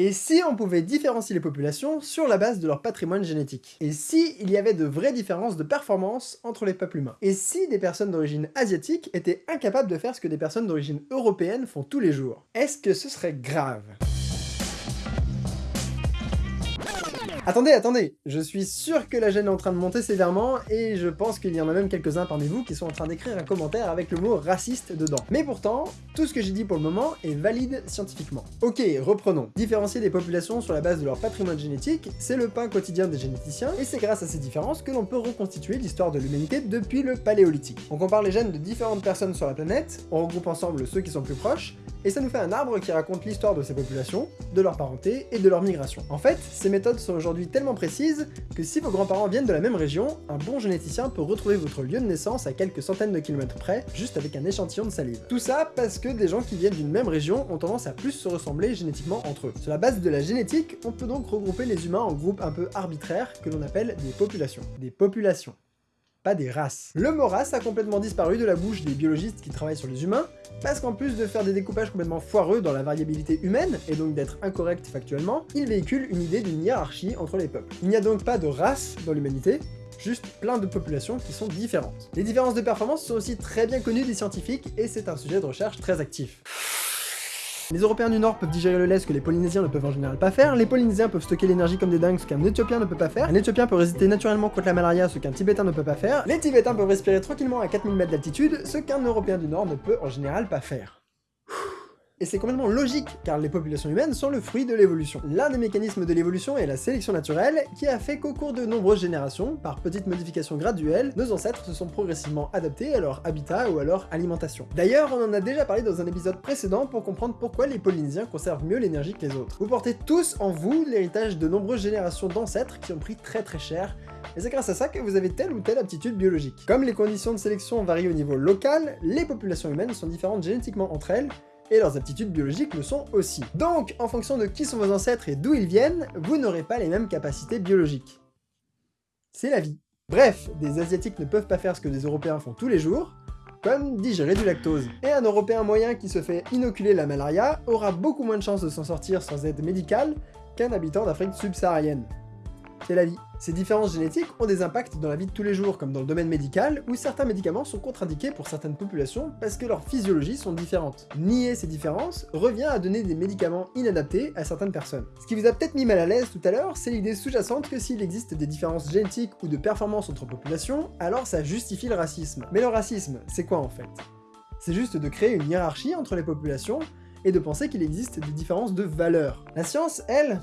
Et si on pouvait différencier les populations sur la base de leur patrimoine génétique? Et si il y avait de vraies différences de performance entre les peuples humains? Et si des personnes d'origine asiatique étaient incapables de faire ce que des personnes d'origine européenne font tous les jours? Est-ce que ce serait grave? Attendez, attendez Je suis sûr que la gêne est en train de monter sévèrement, et je pense qu'il y en a même quelques-uns parmi vous qui sont en train d'écrire un commentaire avec le mot raciste dedans. Mais pourtant, tout ce que j'ai dit pour le moment est valide scientifiquement. Ok, reprenons. Différencier des populations sur la base de leur patrimoine génétique, c'est le pain quotidien des généticiens, et c'est grâce à ces différences que l'on peut reconstituer l'histoire de l'humanité depuis le paléolithique. On compare les gènes de différentes personnes sur la planète, on regroupe ensemble ceux qui sont plus proches, et ça nous fait un arbre qui raconte l'histoire de ces populations, de leur parenté et de leur migration. En fait, ces méthodes sont aujourd'hui tellement précises que si vos grands-parents viennent de la même région, un bon généticien peut retrouver votre lieu de naissance à quelques centaines de kilomètres près, juste avec un échantillon de salive. Tout ça parce que des gens qui viennent d'une même région ont tendance à plus se ressembler génétiquement entre eux. Sur la base de la génétique, on peut donc regrouper les humains en groupes un peu arbitraires que l'on appelle des populations. Des populations pas des races. Le mot race a complètement disparu de la bouche des biologistes qui travaillent sur les humains, parce qu'en plus de faire des découpages complètement foireux dans la variabilité humaine, et donc d'être incorrect factuellement, il véhicule une idée d'une hiérarchie entre les peuples. Il n'y a donc pas de race dans l'humanité, juste plein de populations qui sont différentes. Les différences de performance sont aussi très bien connues des scientifiques, et c'est un sujet de recherche très actif. Les Européens du Nord peuvent digérer le lait, ce que les Polynésiens ne peuvent en général pas faire. Les Polynésiens peuvent stocker l'énergie comme des dingues, ce qu'un Éthiopien ne peut pas faire. Un Éthiopien peut résister naturellement contre la malaria, ce qu'un Tibétain ne peut pas faire. Les Tibétains peuvent respirer tranquillement à 4000 mètres d'altitude, ce qu'un Européen du Nord ne peut en général pas faire. Et c'est complètement logique, car les populations humaines sont le fruit de l'évolution. L'un des mécanismes de l'évolution est la sélection naturelle, qui a fait qu'au cours de nombreuses générations, par petites modifications graduelles, nos ancêtres se sont progressivement adaptés à leur habitat ou à leur alimentation. D'ailleurs, on en a déjà parlé dans un épisode précédent pour comprendre pourquoi les Polynésiens conservent mieux l'énergie que les autres. Vous portez tous en vous l'héritage de nombreuses générations d'ancêtres qui ont pris très très cher, et c'est grâce à ça que vous avez telle ou telle aptitude biologique. Comme les conditions de sélection varient au niveau local, les populations humaines sont différentes génétiquement entre elles, et leurs aptitudes biologiques le sont aussi. Donc, en fonction de qui sont vos ancêtres et d'où ils viennent, vous n'aurez pas les mêmes capacités biologiques. C'est la vie. Bref, des Asiatiques ne peuvent pas faire ce que des Européens font tous les jours, comme digérer du lactose. Et un Européen moyen qui se fait inoculer la malaria aura beaucoup moins de chances de s'en sortir sans aide médicale qu'un habitant d'Afrique subsaharienne. C'est la vie. Ces différences génétiques ont des impacts dans la vie de tous les jours, comme dans le domaine médical, où certains médicaments sont contre-indiqués pour certaines populations parce que leurs physiologies sont différentes. Nier ces différences revient à donner des médicaments inadaptés à certaines personnes. Ce qui vous a peut-être mis mal à l'aise tout à l'heure, c'est l'idée sous-jacente que s'il existe des différences génétiques ou de performance entre populations, alors ça justifie le racisme. Mais le racisme, c'est quoi en fait? C'est juste de créer une hiérarchie entre les populations et de penser qu'il existe des différences de valeurs. La science, elle,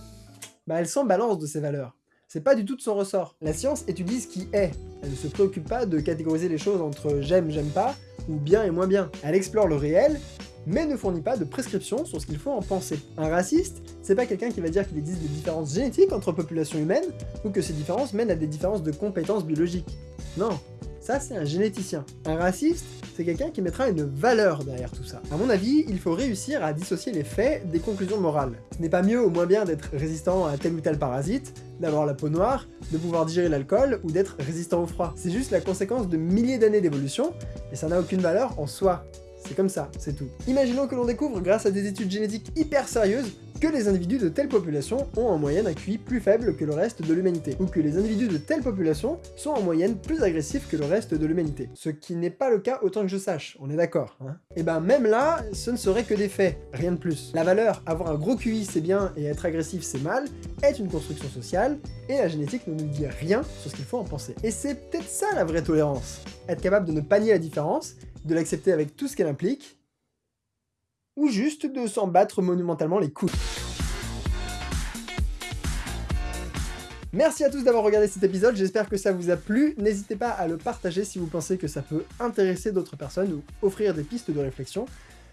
bah elle s'en balance de ces valeurs c'est pas du tout de son ressort. La science étudie ce qui est, elle ne se préoccupe pas de catégoriser les choses entre j'aime, j'aime pas, ou bien et moins bien. Elle explore le réel, mais ne fournit pas de prescription sur ce qu'il faut en penser. Un raciste, c'est pas quelqu'un qui va dire qu'il existe des différences génétiques entre populations humaines, ou que ces différences mènent à des différences de compétences biologiques. Non, ça c'est un généticien. Un raciste, c'est quelqu'un qui mettra une valeur derrière tout ça. À mon avis, il faut réussir à dissocier les faits des conclusions morales. Ce n'est pas mieux ou moins bien d'être résistant à tel ou tel parasite, d'avoir la peau noire, de pouvoir digérer l'alcool ou d'être résistant au froid. C'est juste la conséquence de milliers d'années d'évolution, et ça n'a aucune valeur en soi. C'est comme ça, c'est tout. Imaginons que l'on découvre, grâce à des études génétiques hyper sérieuses, que les individus de telle population ont en moyenne un QI plus faible que le reste de l'humanité, ou que les individus de telle population sont en moyenne plus agressifs que le reste de l'humanité. Ce qui n'est pas le cas autant que je sache, on est d'accord, hein Et eh ben même là, ce ne serait que des faits, rien de plus. La valeur, avoir un gros QI c'est bien et être agressif c'est mal, est une construction sociale, et la génétique ne nous dit rien sur ce qu'il faut en penser. Et c'est peut-être ça la vraie tolérance. Être capable de ne pas nier la différence, de l'accepter avec tout ce qu'elle implique, ou juste de s'en battre monumentalement les couilles. Merci à tous d'avoir regardé cet épisode, j'espère que ça vous a plu. N'hésitez pas à le partager si vous pensez que ça peut intéresser d'autres personnes ou offrir des pistes de réflexion.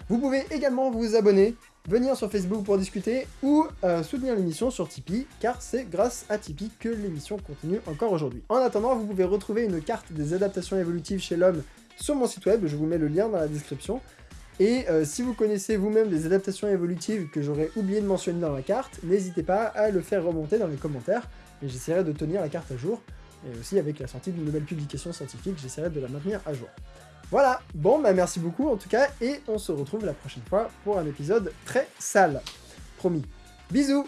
Vous pouvez également vous abonner, venir sur Facebook pour discuter ou euh, soutenir l'émission sur Tipeee, car c'est grâce à Tipeee que l'émission continue encore aujourd'hui. En attendant, vous pouvez retrouver une carte des adaptations évolutives chez l'homme sur mon site web, je vous mets le lien dans la description. Et euh, si vous connaissez vous-même des adaptations évolutives que j'aurais oublié de mentionner dans la carte, n'hésitez pas à le faire remonter dans les commentaires, et j'essaierai de tenir la carte à jour, et aussi avec la sortie d'une nouvelle publication scientifique, j'essaierai de la maintenir à jour. Voilà, bon bah merci beaucoup en tout cas, et on se retrouve la prochaine fois pour un épisode très sale. Promis. Bisous